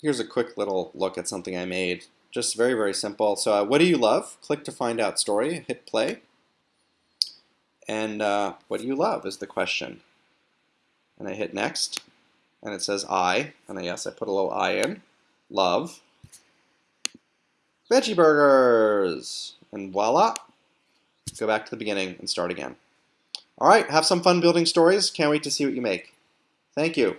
here's a quick little look at something I made. Just very, very simple. So uh, what do you love? Click to find out story, hit play. And uh, what do you love is the question. And I hit next, and it says I, and I, yes, I put a little I in, love, veggie burgers, and voila, go back to the beginning and start again. All right, have some fun building stories. Can't wait to see what you make. Thank you.